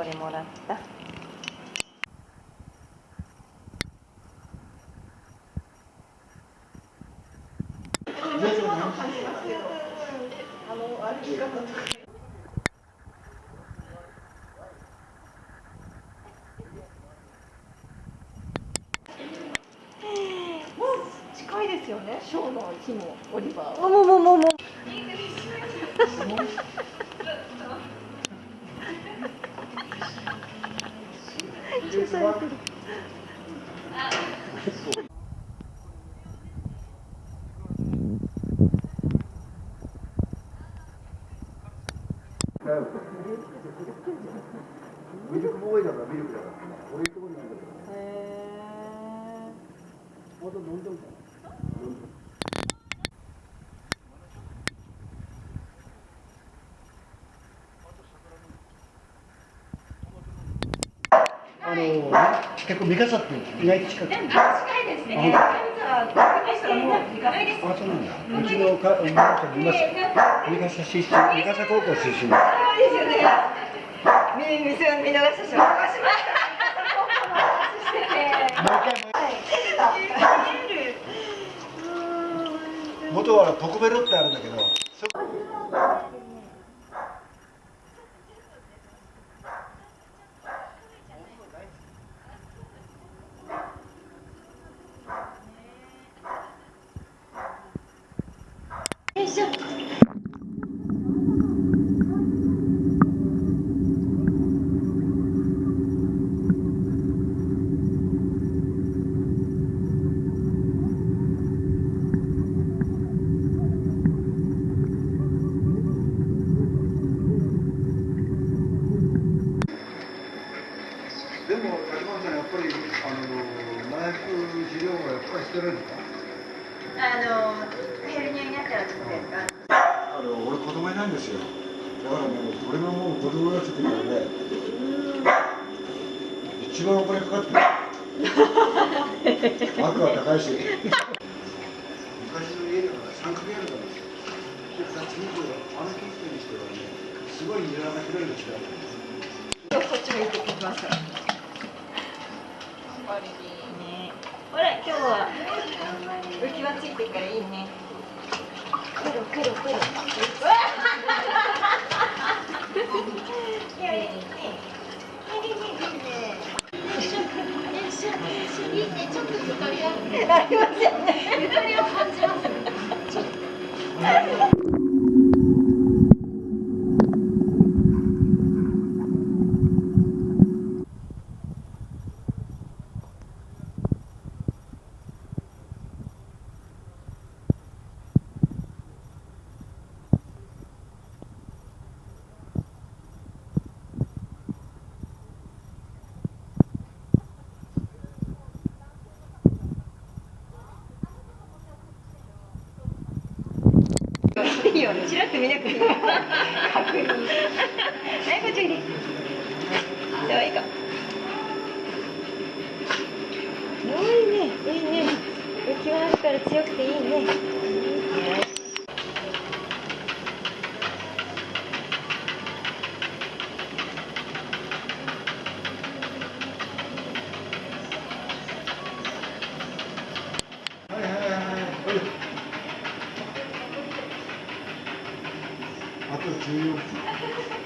こでもらった。近い。ミルクボーイだからミルクだから俺のところにいるんだけどへまた飲んでるかあの結構三笠って意外と近く近いですね。あああそうなんだ。うちのか。三笠三笠出身三笠高校出身ですよね見見せ見逃したしま元はポコベロってあるんだけどそでも竹本さんやっぱりあの麻薬治療はしてるんですかあのヘルニアになったらどうですかあの俺子供いないんですよ。だからね俺がもう子供がついてからね。一番お金かかってる。額は高いし。昔の家だから三角屋根なんですよ。で二つ以上あの近辺にしてはねすごい庭が広いの違うこっちも行ってきますねほら今日は浮き輪ついてるからいいね。くるくるくる。いやいいねありませんねゆとりを感じますいいよね、ちらっと見なくていいよ。確認。はい、こっちに。では、いいか。おいいねいいね浮き輪あるから強くていいねよしはいはいはいはいあ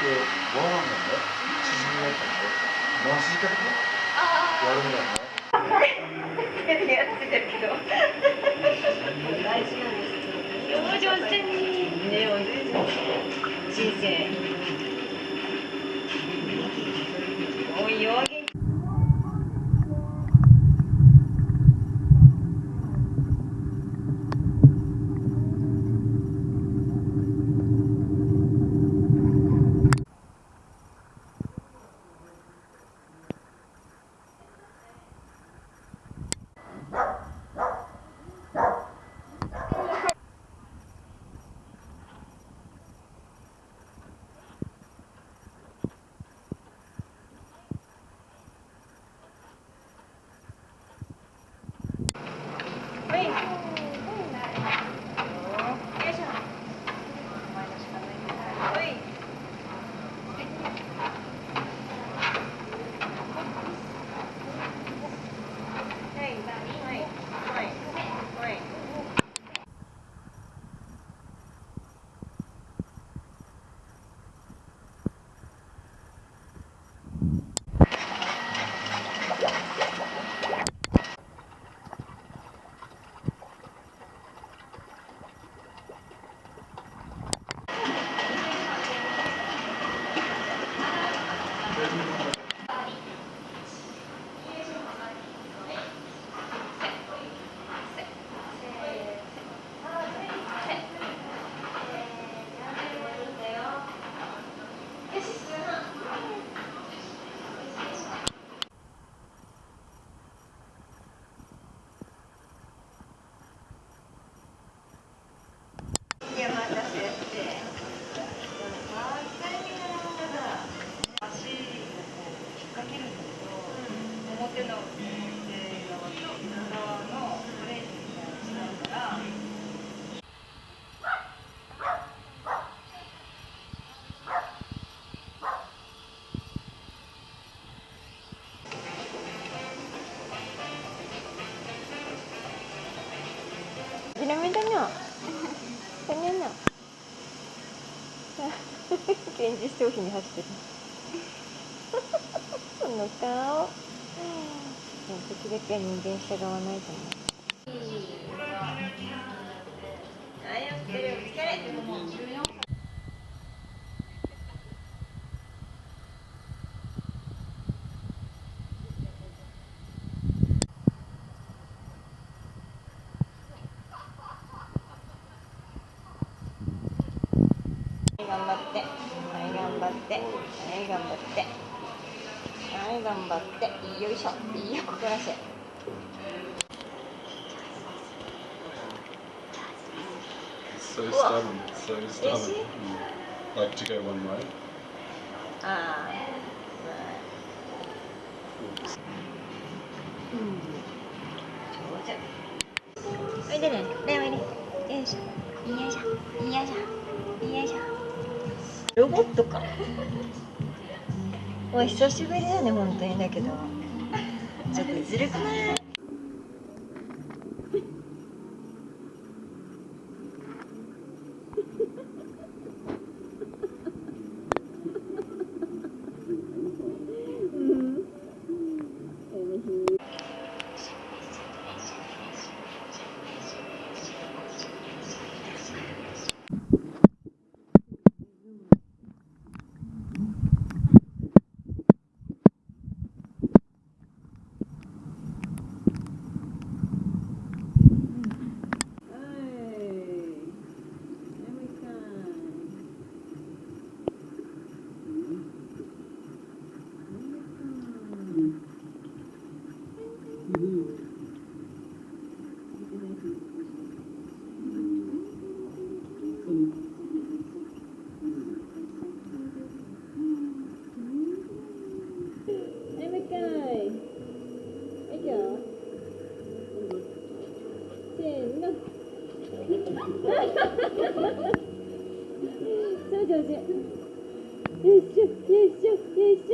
でご飯がね縮みだったんで回しいかけやるんだよねやってたけど大事なんで。すよ上手に人生おいおい 現実商品に走ってる。その顔。時々は人間従わないと思う。はいお疲れお疲れ頑張って。はい頑張って。はい頑張って。はい頑張って。よいしょ。いいよここらせ So stubborn, so stubborn. he? Mm. Like to go one way. ああ上手おいでね。ねおいで。よいしょ。よいしょ。よいしょ。よいしょロボットか。おい久しぶりだね本当に。だけど。ちょっとずるくない？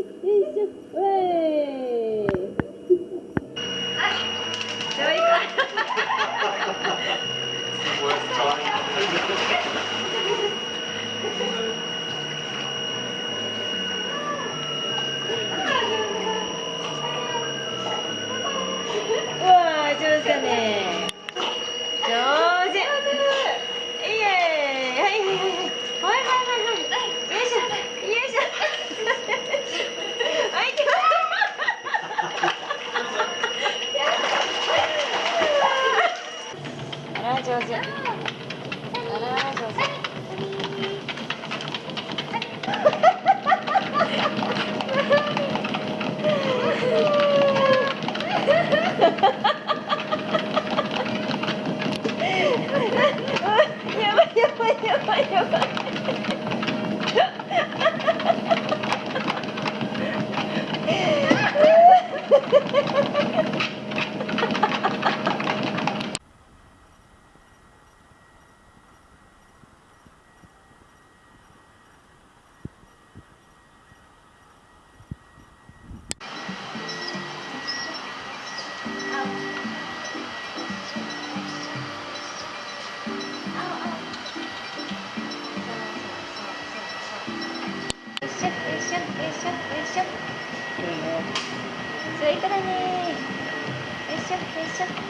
Woo! Woo! ばいやばい。よ